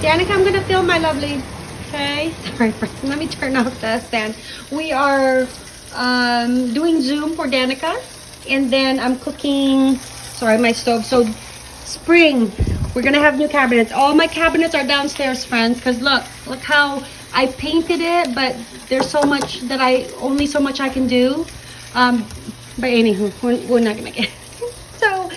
Danica, I'm gonna film my lovely. Okay. Sorry, friends. Let me turn off the stand. We are um, doing Zoom for Danica. And then I'm cooking, sorry, my stove. So spring, we're gonna have new cabinets. All my cabinets are downstairs, friends. Because look, look how I painted it. But there's so much that I, only so much I can do. Um, but anywho, we're, we're not gonna get So,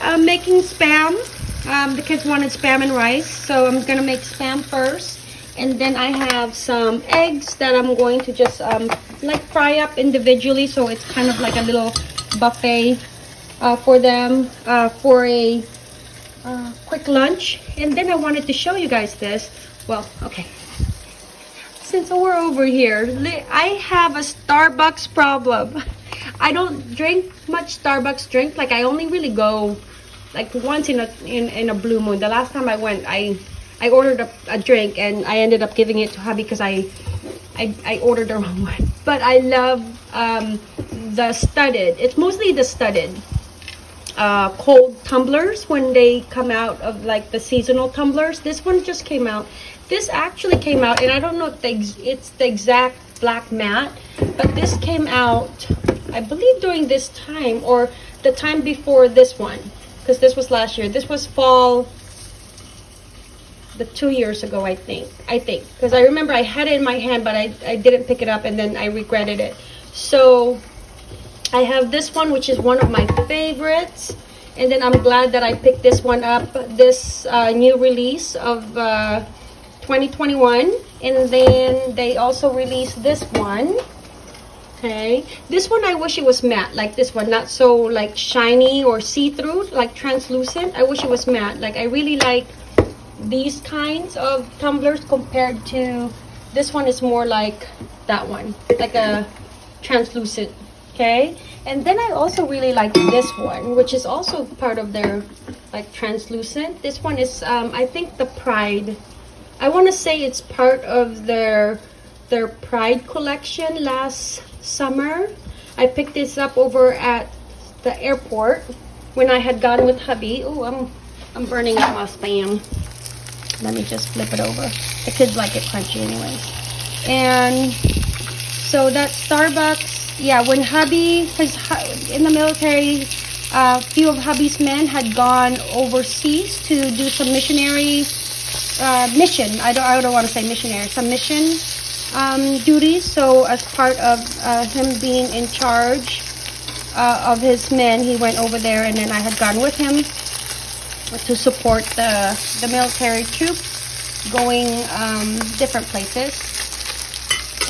I'm making spam. Um, the kids wanted spam and rice. So I'm gonna make spam first and then I have some eggs that I'm going to just um, like fry up individually so it's kind of like a little buffet uh, for them uh, for a uh, quick lunch. And then I wanted to show you guys this. Well okay. Since we're over here I have a Starbucks problem. I don't drink much Starbucks drink like I only really go like once in a in, in a blue moon the last time I went I I ordered a, a, drink and I ended up giving it to hubby because I, I, I ordered the wrong one. But I love um, the studded. It's mostly the studded uh, cold tumblers when they come out of like the seasonal tumblers. This one just came out. This actually came out and I don't know if the, it's the exact black matte, but this came out, I believe during this time or the time before this one because this was last year. This was fall the two years ago, I think. I think. Because I remember I had it in my hand, but I, I didn't pick it up and then I regretted it. So I have this one, which is one of my favorites. And then I'm glad that I picked this one up, this uh, new release of uh, 2021. And then they also released this one. Okay. This one, I wish it was matte, like this one. Not so like shiny or see-through, like translucent. I wish it was matte. Like I really like these kinds of tumblers compared to this one is more like that one like a translucent okay and then i also really like this one which is also part of their like translucent this one is um i think the pride i want to say it's part of their their pride collection last summer i picked this up over at the airport when i had gone with hubby oh i'm i'm burning up my spam let me just flip it over. The kids like it crunchy anyways. And so that Starbucks, yeah, when hubby, his, in the military, a uh, few of hubby's men had gone overseas to do some missionary uh, mission. I don't, I don't want to say missionary, some mission um, duties. So as part of uh, him being in charge uh, of his men, he went over there and then I had gone with him to support the, the military troops going um, different places.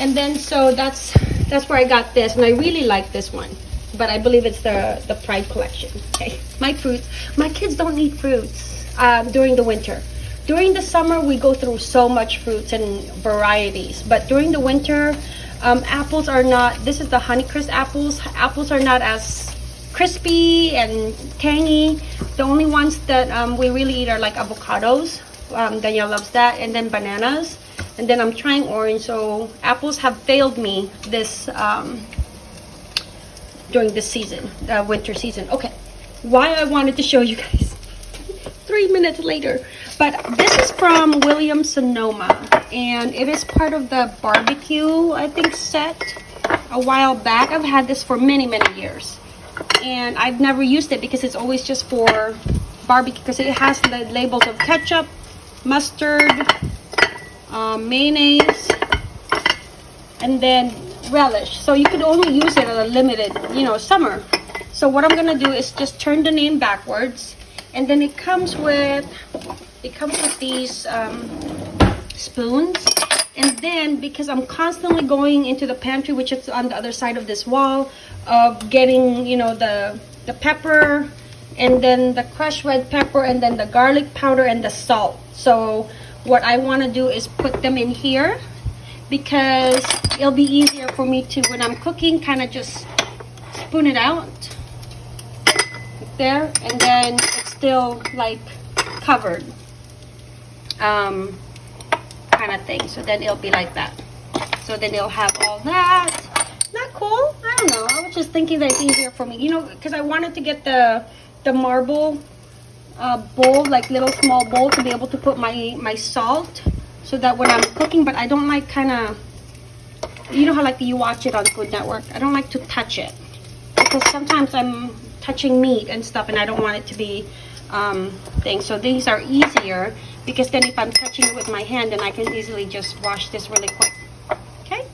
And then so that's that's where I got this and I really like this one. But I believe it's the, the Pride collection. Okay, my fruits. My kids don't eat fruits um, during the winter. During the summer, we go through so much fruits and varieties. But during the winter, um, apples are not, this is the Honeycrisp apples. Apples are not as crispy and tangy. The only ones that um, we really eat are like avocados. Um, Danielle loves that. And then bananas. And then I'm trying orange. So apples have failed me this um, during this season, uh, winter season. Okay, why I wanted to show you guys. Three minutes later. But this is from Williams Sonoma. And it is part of the barbecue, I think, set a while back. I've had this for many, many years and I've never used it because it's always just for barbecue because it has the labels of ketchup, mustard, um, mayonnaise, and then relish. So you could only use it at a limited, you know, summer. So what I'm gonna do is just turn the name backwards, and then it comes with it comes with these um, spoons. And then because I'm constantly going into the pantry, which is on the other side of this wall, of getting, you know, the, the pepper and then the crushed red pepper and then the garlic powder and the salt. So what I want to do is put them in here because it'll be easier for me to, when I'm cooking, kind of just spoon it out there and then it's still like covered um, kind of thing. So then it'll be like that. So then it'll have all that not cool? I don't know. I was just thinking that it's easier for me, you know, because I wanted to get the the marble uh, bowl, like little small bowl to be able to put my, my salt so that when I'm cooking, but I don't like kind of, you know how like you watch it on Food Network. I don't like to touch it because sometimes I'm touching meat and stuff and I don't want it to be um, things. So these are easier because then if I'm touching it with my hand, then I can easily just wash this really quick. Okay.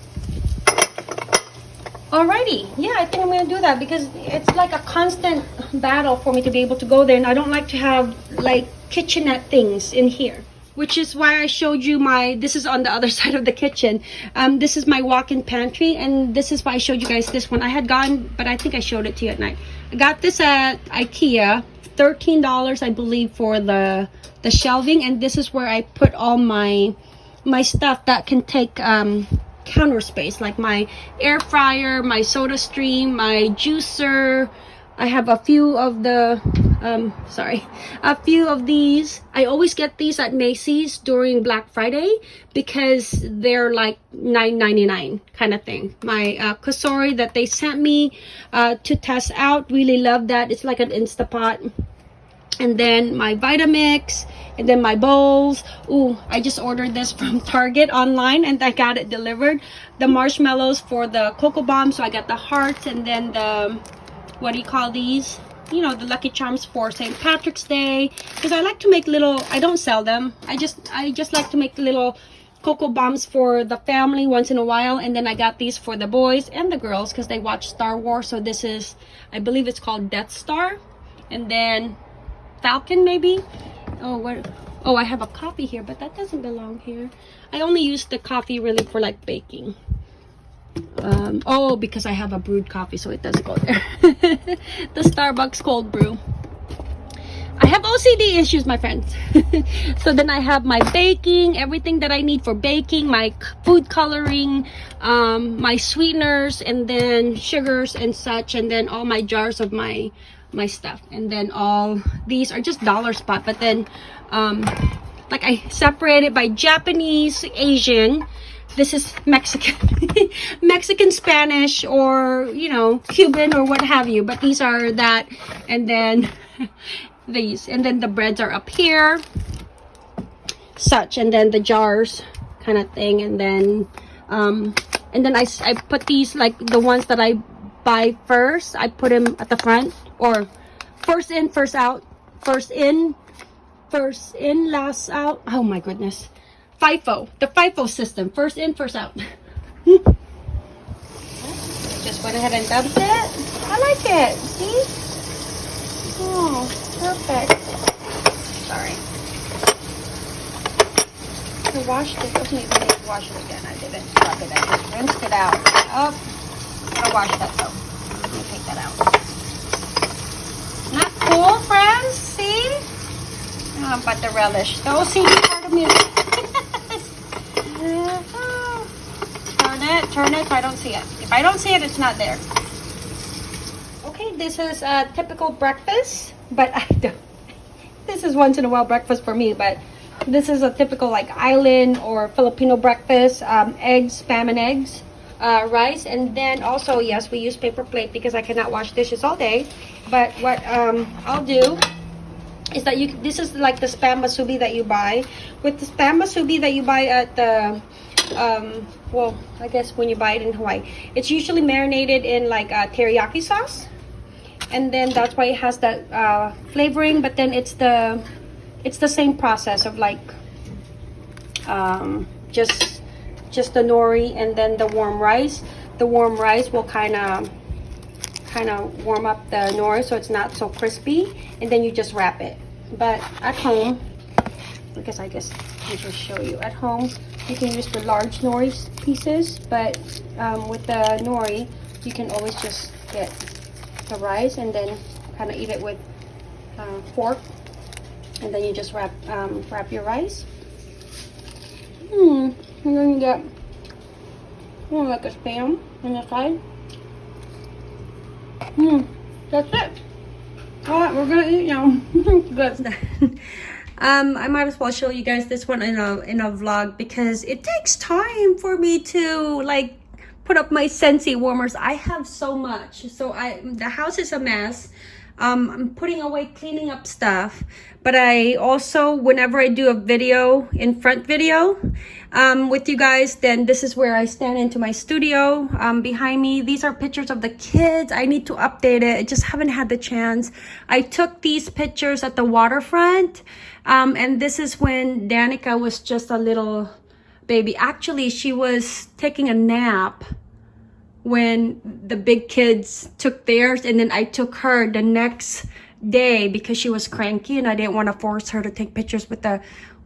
Alrighty, yeah, I think I'm gonna do that because it's like a constant battle for me to be able to go there and I don't like to have like kitchenette things in here which is why I showed you my, this is on the other side of the kitchen. Um, this is my walk-in pantry, and this is why I showed you guys this one. I had gone, but I think I showed it to you at night. I got this at Ikea, $13, I believe, for the, the shelving, and this is where I put all my, my stuff that can take, um, counter space, like my air fryer, my soda stream, my juicer, I have a few of the, um, sorry, a few of these. I always get these at Macy's during Black Friday because they're like $9.99 kind of thing. My uh, Cosori that they sent me uh, to test out, really love that. It's like an Instapot. And then my Vitamix, and then my bowls. Ooh, I just ordered this from Target online and I got it delivered. The marshmallows for the Cocoa Bomb, so I got the hearts and then the what do you call these you know the lucky charms for st patrick's day because i like to make little i don't sell them. I just i just like to make little cocoa bombs for the family once in a while and then i got these for the boys and the girls because they watch star wars so this is i believe it's called death star. And then falcon maybe? Oh what oh i have a coffee here but that doesn't belong here. I only use the coffee really for like baking um, oh because I have a brewed coffee so it doesn't go there. The Starbucks cold brew. I have OCD issues my friends. So then I have my baking everything that I need for baking my food coloring um, my sweeteners and then sugars and such and then all my jars of my my stuff. And then all these are just dollar spot but then um, like I separated by Japanese Asian this is Mexican Mexican Spanish or you know Cuban or what have you but these are that and then these and then the breads are up here such and then the jars kind of thing and then um and then I, I put these like the ones that I buy first I put them at the front or first in first out first in first in last out. Oh my goodness FIFO, the FIFO system. First in, first out. Just went ahead and dumped it. I like it. See? Oh, perfect. Sorry. Washed it. Okay, I need to wash it again. I didn't scrub it. I just rinsed it out. Oh, I washed that though. Let me take that out. Not cool, friends? See? Oh, but the relish. The OCD part of me Turn it, if I don't see it. If I don't see it, it's not there. Okay, this is a typical breakfast, but I don't. This is once in a while breakfast for me, but this is a typical like island or Filipino breakfast. Um, eggs, spam and eggs, uh, rice, and then also, yes, we use paper plate because I cannot wash dishes all day. But what um, I'll do is that you this is like the spam musubi that you buy with the spam musubi that you buy at the um well i guess when you buy it in hawaii. It's usually marinated in like a teriyaki sauce. And then that's why it has that uh, flavoring but then it's the it's the same process of like um just just the nori and then the warm rice. The warm rice will kind of kind of warm up the nori so it's not so crispy and then you just wrap it. But at home Guess I guess I just show you at home. You can use the large nori pieces but um, with the nori you can always just get the rice and then kind of eat it with uh, fork and then you just wrap um, wrap your rice. Hmm and then you get know, like a spam on the side. Hmm that's it. All right we're gonna eat now. Good um i might as well show you guys this one in a in a vlog because it takes time for me to like put up my Scentsy warmers. I have so much. So i the house is a mess. Um, I'm putting away cleaning up stuff. But I also, whenever I do a video, in front video um, with you guys, then this is where I stand into my studio. Um, behind me, these are pictures of the kids. I need to update it. I just haven't had the chance. I took these pictures at the waterfront. Um, and this is when Danica was just a little baby. Actually, she was taking a nap when the big kids took theirs and then I took her the next day because she was cranky and I didn't want to force her to take pictures with the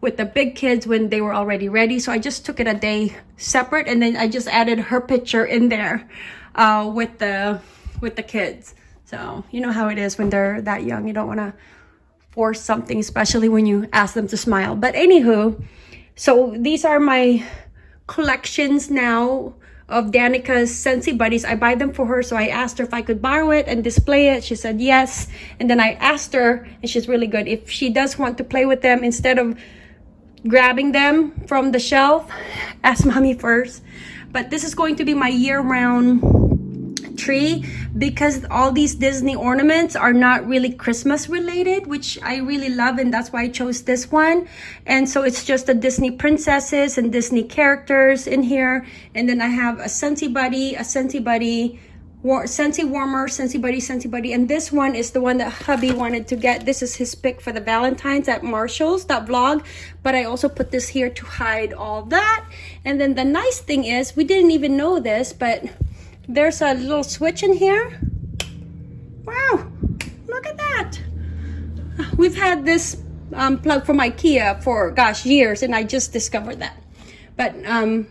with the big kids when they were already ready so I just took it a day separate and then I just added her picture in there uh, with the with the kids so you know how it is when they're that young you don't want to force something especially when you ask them to smile but anywho so these are my collections now of Danica's Scentsy Buddies. I buy them for her, so I asked her if I could borrow it and display it. She said yes. And then I asked her, and she's really good, if she does want to play with them instead of grabbing them from the shelf, ask mommy first. But this is going to be my year-round tree because all these Disney ornaments are not really Christmas related, which I really love and that's why I chose this one. And so it's just the Disney princesses and Disney characters in here. And then I have a Scentsy Buddy, a Scentsy Buddy, War Scentsy Warmer, Scentsy Buddy, Scentsy Buddy. And this one is the one that hubby wanted to get. This is his pick for the Valentine's at Marshall's, that vlog. But I also put this here to hide all that. And then the nice thing is, we didn't even know this, but there's a little switch in here. Wow, look at that. We've had this um, plug from Ikea for, gosh, years, and I just discovered that. But um,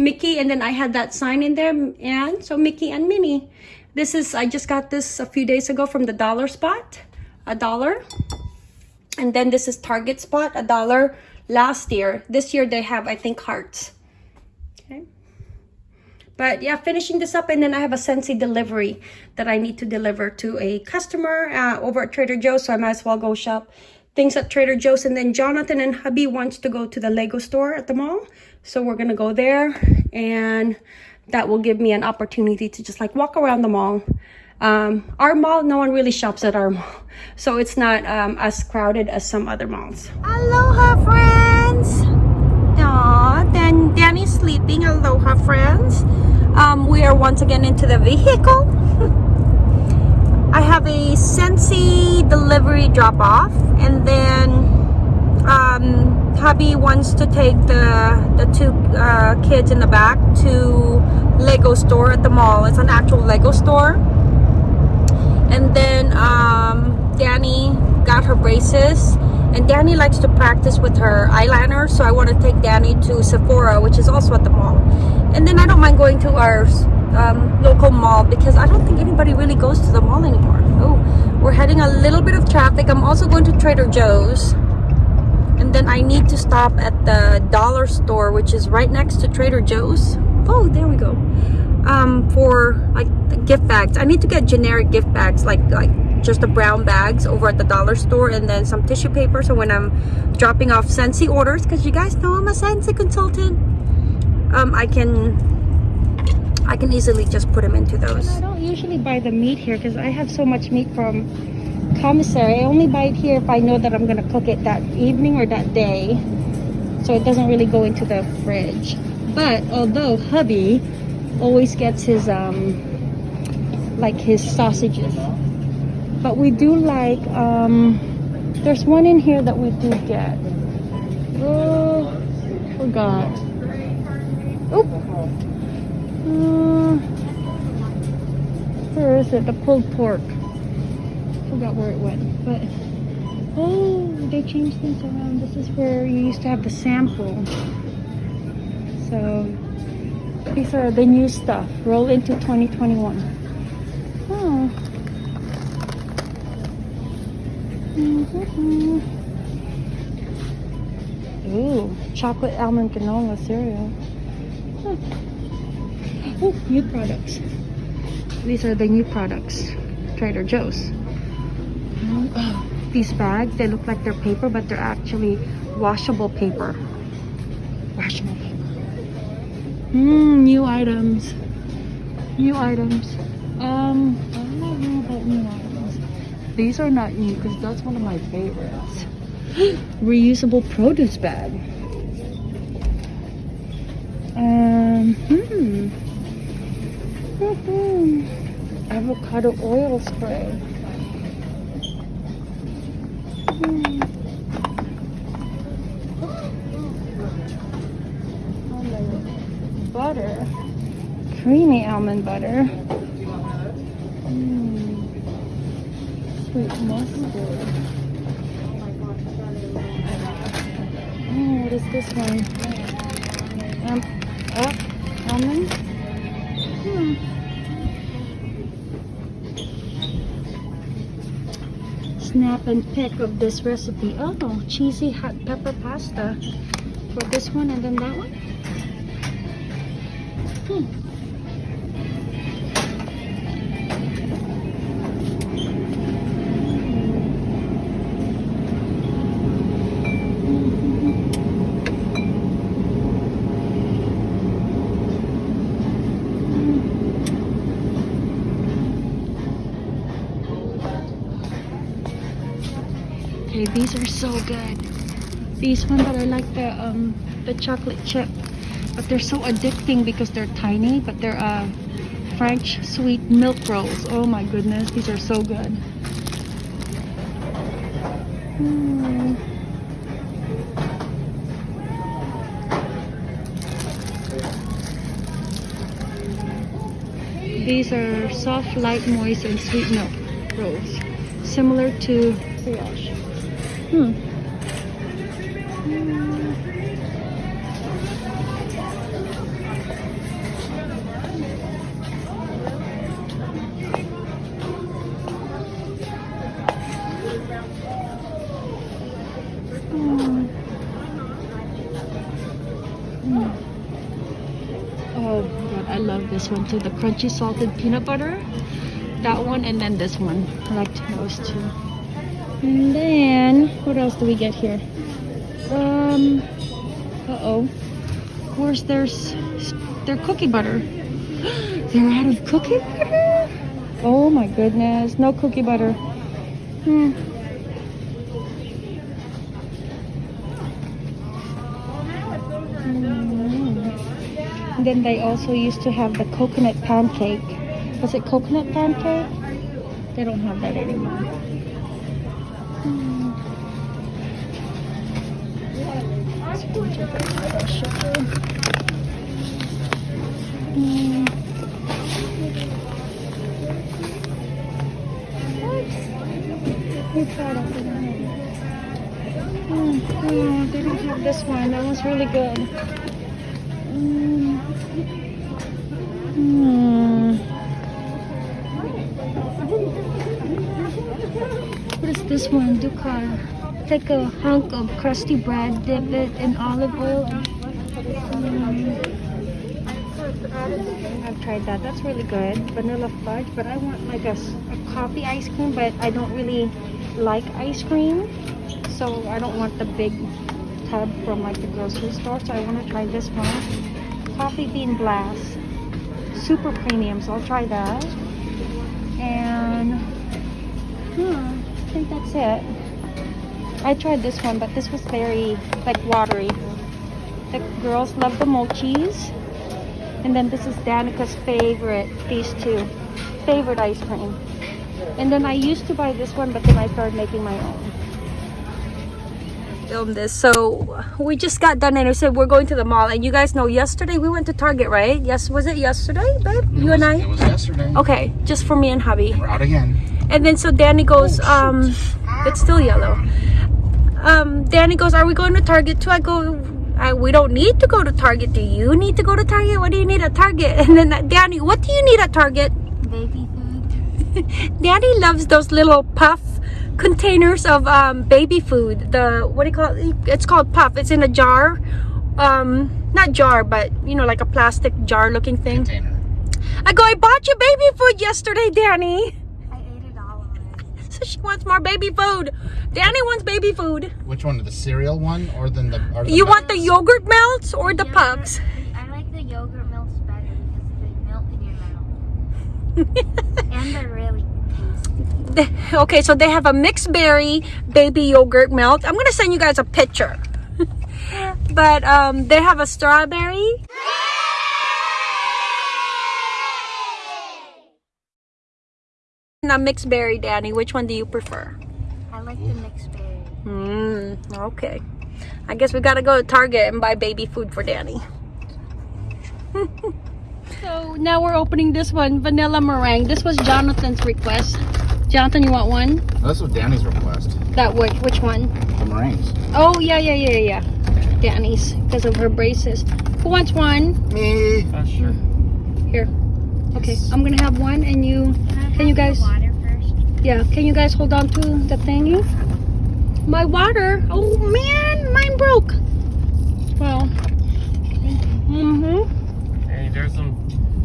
Mickey, and then I had that sign in there, and so Mickey and Minnie. This is, I just got this a few days ago from the dollar spot, a dollar. And then this is Target spot, a dollar last year. This year they have, I think, hearts. Okay. But yeah, finishing this up and then I have a Scentsy delivery that I need to deliver to a customer uh, over at Trader Joe's. So I might as well go shop things at Trader Joe's. And then Jonathan and hubby wants to go to the Lego store at the mall. So we're to go there and that will give me an opportunity to just like walk around the mall. Um, our mall, no one really shops at our mall. So it's not um, as crowded as some other malls. Aloha friends! Aww, then Danny's sleeping. Aloha friends um, we are once again into the vehicle I have a Scentsy delivery drop off and then um, hubby wants to take the the two uh, kids in the back to Lego store at the mall it's an actual Lego store and then um, Danny got her braces and Danny likes to practice with her eyeliner so I want to take Danny to Sephora which is also at the mall and then I don't mind going to our um, local mall because I don't think anybody really goes to the mall anymore. Oh, we're heading a little bit of traffic. I'm also going to Trader Joe's. Then I need to stop at the dollar store, which is right next to Trader Joe's. Oh, there we go. Um, for like gift bags. I need to get generic gift bags, like like just the brown bags over at the dollar store and then some tissue paper so when I'm dropping off Scentsy orders because you guys know I'm a Scentsy consultant um, I can I can easily just put them into those. I don't usually buy the meat here because I have so much meat from commissary. I only buy it here if I know that I'm going to cook it that evening or that day. So it doesn't really go into the fridge. But although hubby always gets his um like his sausages. But we do like um there's one in here that we do get. Oh forgot. Oop. Uh, where is it? The pulled pork. Forgot where it went. But oh, they changed things around. This is where you used to have the sample. So these are the new stuff. Roll into 2021. Oh. Mm -hmm. Ooh, chocolate almond granola cereal. Oh, new products. These are the new products. Trader Joe's. These bags, they look like they're paper, but they're actually washable paper. Washable paper. Mmm, new items. New items. Um, I don't know about new items. these are not new because that's one of my favorites. Reusable produce bag. Um, hmm. Mhm. Avocado oil spray. Almond butter. Creamy almond butter. Mm. Sweet mustard. Oh, what is this one? Um, up, almond. Snap and pick of this recipe. Oh, cheesy hot pepper pasta for this one and then that one. Hmm. These are so good. These one that I like the um the chocolate chip, but they're so addicting because they're tiny, but they're uh French sweet milk rolls. Oh my goodness, these are so good. Mm. These are soft, light, moist, and sweet milk rolls, similar to brioche. Too. The crunchy salted peanut butter. That one and then this one. I like those two. And then what else do we get here? Um uh-oh. Of course there's their cookie butter. They're out of cookie butter? Oh my goodness. No cookie butter. Hmm. Mm. And then they also used to have the coconut pancake. Was it coconut pancake? They don't have that anymore. Mm. Sugar. Mm. They don't have this one. That one's really good. Mm. Mm. What is this one? Dukkah. Take a hunk of crusty bread, dip it in olive oil. Mm. I've tried that. That's really good. Vanilla fudge, but I want like a coffee ice cream, but I don't really like ice cream. So I don't want the big tub from like the grocery store. So I want to try this one. Coffee bean blast. Super premium, so I'll try that. And hmm, I think that's it. I tried this one, but this was very like watery. The girls love the mochis. And then this is Danica's favorite, these two. Favorite ice cream. And then I used to buy this one, but then I started making my own. Film this. So we just got done and I said we're going to the mall. And you guys know yesterday we went to Target, right? Yes, was it yesterday, babe? You and i It I? was yesterday. Okay, just for me and hubby. We're out again. And then so Danny goes, Oh, um, it's still yellow. Um, Danny goes, are we going to Target too? I go, I, we don't need to go to Target. Do you need to go to Target? What do you need at Target? And then uh, Danny, what do you need at Target? baby food. Daddy loves those little puff containers of um, baby food. The what do you call it? It's called puff. It's in a jar. Um, not jar, but you know, like a plastic jar looking thing. Container. I go, I bought you baby food yesterday, Danny. I ate it all already. So she wants more baby food. Danny wants baby food. Which one? The cereal one or then the? Or the You want the yogurt melts or the Yogurt- puffs? I like the yogurt melts better because they melt in your mouth. and they're really tasty. Okay, so they have a mixed berry baby yogurt milk. I'm gonna send you guys a picture. but um, they have a strawberry. And a mixed berry, Danny. Which one do you prefer? I like the mixed berry. Hmm. Okay. I guess we gotta go to Target and buy baby food for Danny. so now we're opening this one, vanilla meringue. This was Jonathan's request. Jonathan, you want one? This was Danny's request. That which which one? The meringues. Oh yeah yeah yeah yeah. Danny's because of her braces. Who wants one? Me. Uh, sure. Here. Okay, I'm gonna have one, and you. Can, I Can you guys- the water first? Yeah, can you guys hold on to the thingy? My water. Oh man, mine broke. Well. Mm-hmm. Hey, there's some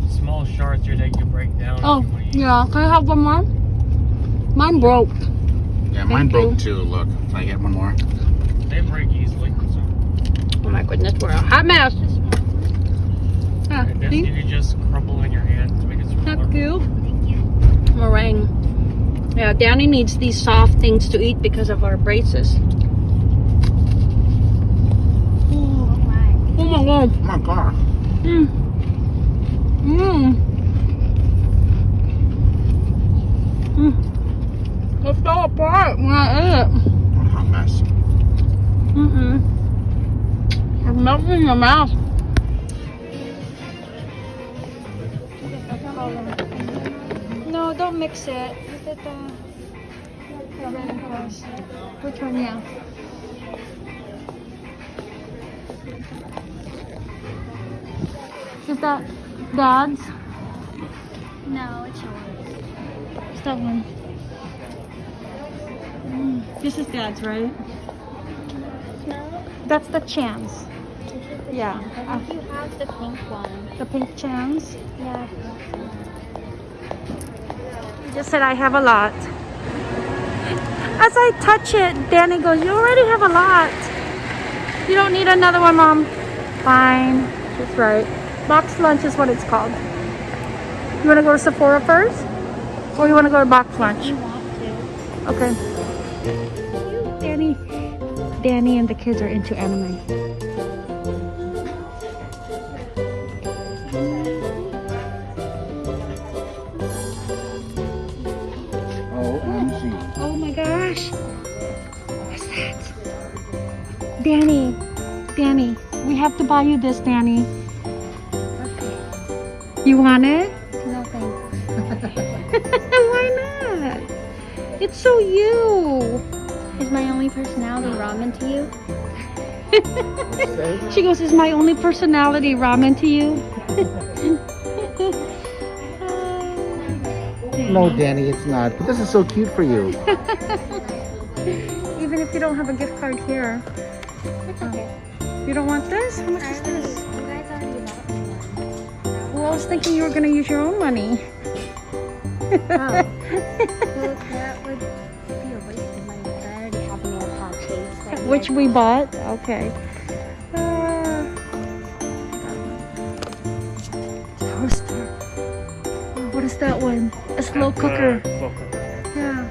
small shards here that you can break down. Oh, if you wanna use. yeah. Can I have one more? Mine broke. Yeah, mine broke you. too. Look, can I get one more? They break easily. So. Oh my goodness, we're a hot mess. Ah, And this you can just crumble in your hand to make it smaller. Thank you. Thank you. Meringue. Yeah, Danny needs these soft things to eat because of our braces. Oh my. Oh my god. Oh my god. Mmm. Mmm. Mmm. It fell apart when I ate it. What a hot mess. Mm-mm. It's melting in your mouth. No, don't mix it. Is it uh, the red and? Which one? Yeah. Is that Dad's? No, it's yours. It's that one. This is Dad's, right? No. That's the chance. Yeah. I think you have the pink one. The pink chance. Yeah. You just said I have a lot. As I touch it, Danny goes, You already have a lot. You don't need another one, Mom. Fine. That's right. Box lunch is what it's called. You want to go to Sephora first? Or you want to go to box lunch? You Danny, Danny and the kids are into anime. Oh. Oh my gosh. What's that? Danny, Danny, we have to buy you this, Danny. You want it? It's so you. Is my only personality ramen to you? She goes, Is my only personality ramen to you? No, Danny, it's not. But this is so cute for you. Even if you don't have a gift card here. It's oh. okay. You don't want this? How much is this? You guys already bought me. Well, I was thinking you were going to use your own money. Oh. well, that would be a waste of money. 'cause I already have nail polish. Like Which we bought? Okay. Uh, toaster. Oh, what is that one? A slow uh, cooker. slow cooker. Yeah.